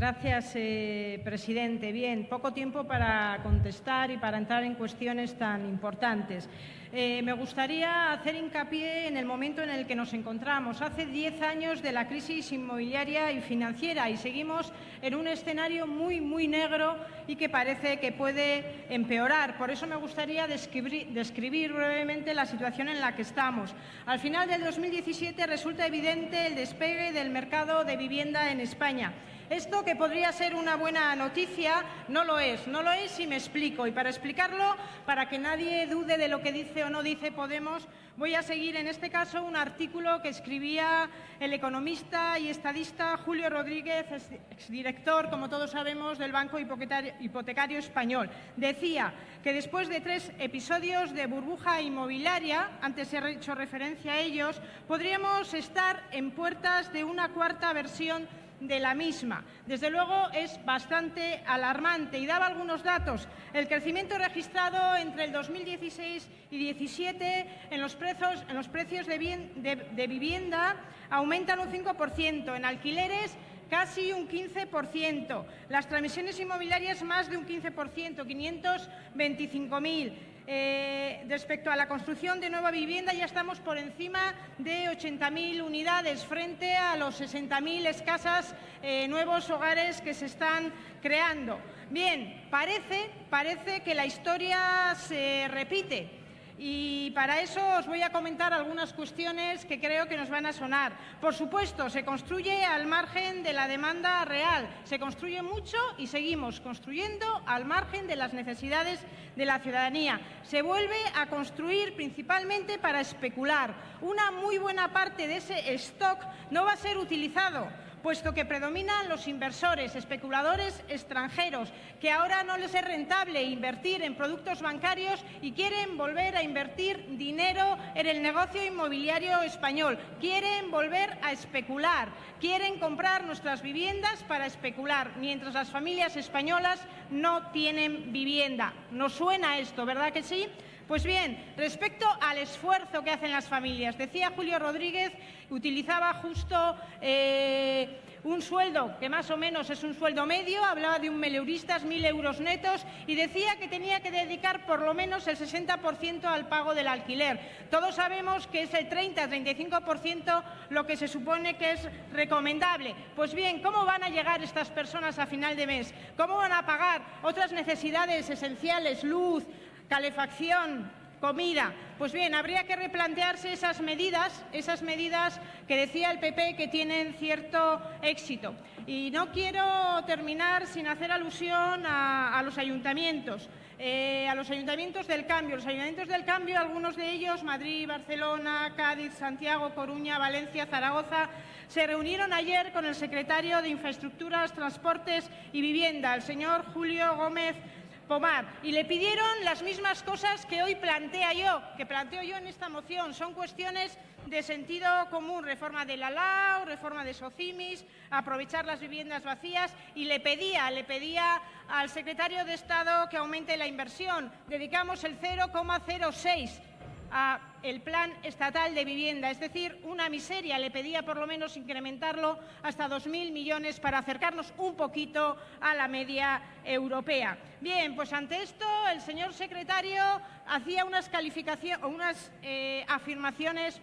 Gracias, eh, presidente. Bien, poco tiempo para contestar y para entrar en cuestiones tan importantes. Eh, me gustaría hacer hincapié en el momento en el que nos encontramos. Hace diez años de la crisis inmobiliaria y financiera y seguimos en un escenario muy, muy negro y que parece que puede empeorar. Por eso me gustaría describir, describir brevemente la situación en la que estamos. Al final del 2017 resulta evidente el despegue del mercado de vivienda en España. Esto que podría ser una buena noticia no lo es, no lo es y me explico. Y para explicarlo, para que nadie dude de lo que dice o no dice Podemos, voy a seguir en este caso un artículo que escribía el economista y estadista Julio Rodríguez, exdirector, como todos sabemos, del Banco Hipotecario Español. Decía que después de tres episodios de burbuja inmobiliaria, antes he hecho referencia a ellos, podríamos estar en puertas de una cuarta versión de la misma. Desde luego es bastante alarmante y daba algunos datos. El crecimiento registrado entre el 2016 y 2017 en los precios, de vivienda aumentan un 5%, en alquileres casi un 15%, las transmisiones inmobiliarias más de un 15%, 525.000. Eh, respecto a la construcción de nueva vivienda ya estamos por encima de 80.000 unidades frente a los 60.000 escasas eh, nuevos hogares que se están creando. Bien, parece, parece que la historia se repite. Y para eso os voy a comentar algunas cuestiones que creo que nos van a sonar. Por supuesto, se construye al margen de la demanda real. Se construye mucho y seguimos construyendo al margen de las necesidades de la ciudadanía. Se vuelve a construir principalmente para especular. Una muy buena parte de ese stock no va a ser utilizado puesto que predominan los inversores, especuladores extranjeros, que ahora no les es rentable invertir en productos bancarios y quieren volver a invertir dinero en el negocio inmobiliario español. Quieren volver a especular, quieren comprar nuestras viviendas para especular, mientras las familias españolas no tienen vivienda. ¿Nos suena esto, verdad que sí? Pues bien, respecto al esfuerzo que hacen las familias, decía Julio Rodríguez, utilizaba justo eh, un sueldo que más o menos es un sueldo medio, hablaba de un meleuristas, mil euros netos, y decía que tenía que dedicar por lo menos el 60% al pago del alquiler. Todos sabemos que es el 30-35% lo que se supone que es recomendable. Pues bien, ¿cómo van a llegar estas personas a final de mes? ¿Cómo van a pagar otras necesidades esenciales, luz, calefacción, comida. Pues bien, habría que replantearse esas medidas, esas medidas que decía el PP que tienen cierto éxito. Y no quiero terminar sin hacer alusión a, los ayuntamientos. Eh, a los ayuntamientos del cambio. Los ayuntamientos del cambio, algunos de ellos, Madrid, Barcelona, Cádiz, Santiago, Coruña, Valencia, Zaragoza, se reunieron ayer con el secretario de Infraestructuras, Transportes y Vivienda, el señor Julio Gómez Pomar y le pidieron las mismas cosas que hoy plantea yo, que planteo yo en esta moción. Son cuestiones de sentido común, reforma de la LAO, reforma de SOCIMIS, aprovechar las viviendas vacías y le pedía, le pedía al secretario de Estado que aumente la inversión. Dedicamos el 0,06 a el plan estatal de vivienda, es decir, una miseria. Le pedía por lo menos incrementarlo hasta 2.000 millones para acercarnos un poquito a la media europea. Bien, pues ante esto el señor secretario hacía unas, calificaciones, unas eh, afirmaciones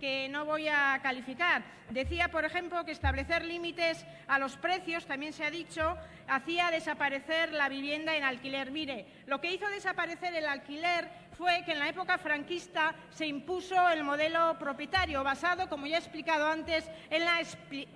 que no voy a calificar. Decía, por ejemplo, que establecer límites a los precios, también se ha dicho, hacía desaparecer la vivienda en alquiler. Mire, lo que hizo desaparecer el alquiler fue que en la época franquista se impuso el modelo propietario, basado, como ya he explicado antes, en la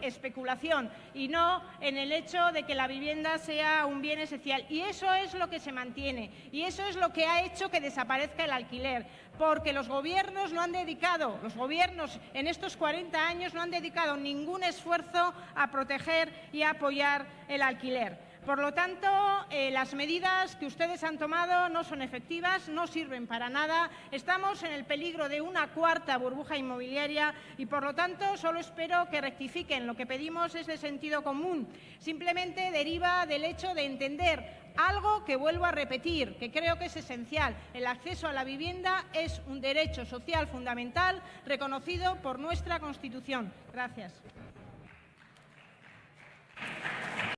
especulación y no en el hecho de que la vivienda sea un bien esencial. Y eso es lo que se mantiene y eso es lo que ha hecho que desaparezca el alquiler, porque los gobiernos no han dedicado, los gobiernos en estos 40 años no han dedicado ningún esfuerzo a proteger y apoyar el alquiler. Por lo tanto, eh, las medidas que ustedes han tomado no son efectivas, no sirven para nada. Estamos en el peligro de una cuarta burbuja inmobiliaria y, por lo tanto, solo espero que rectifiquen. Lo que pedimos es de sentido común. Simplemente deriva del hecho de entender algo que vuelvo a repetir, que creo que es esencial. El acceso a la vivienda es un derecho social fundamental reconocido por nuestra Constitución. Gracias.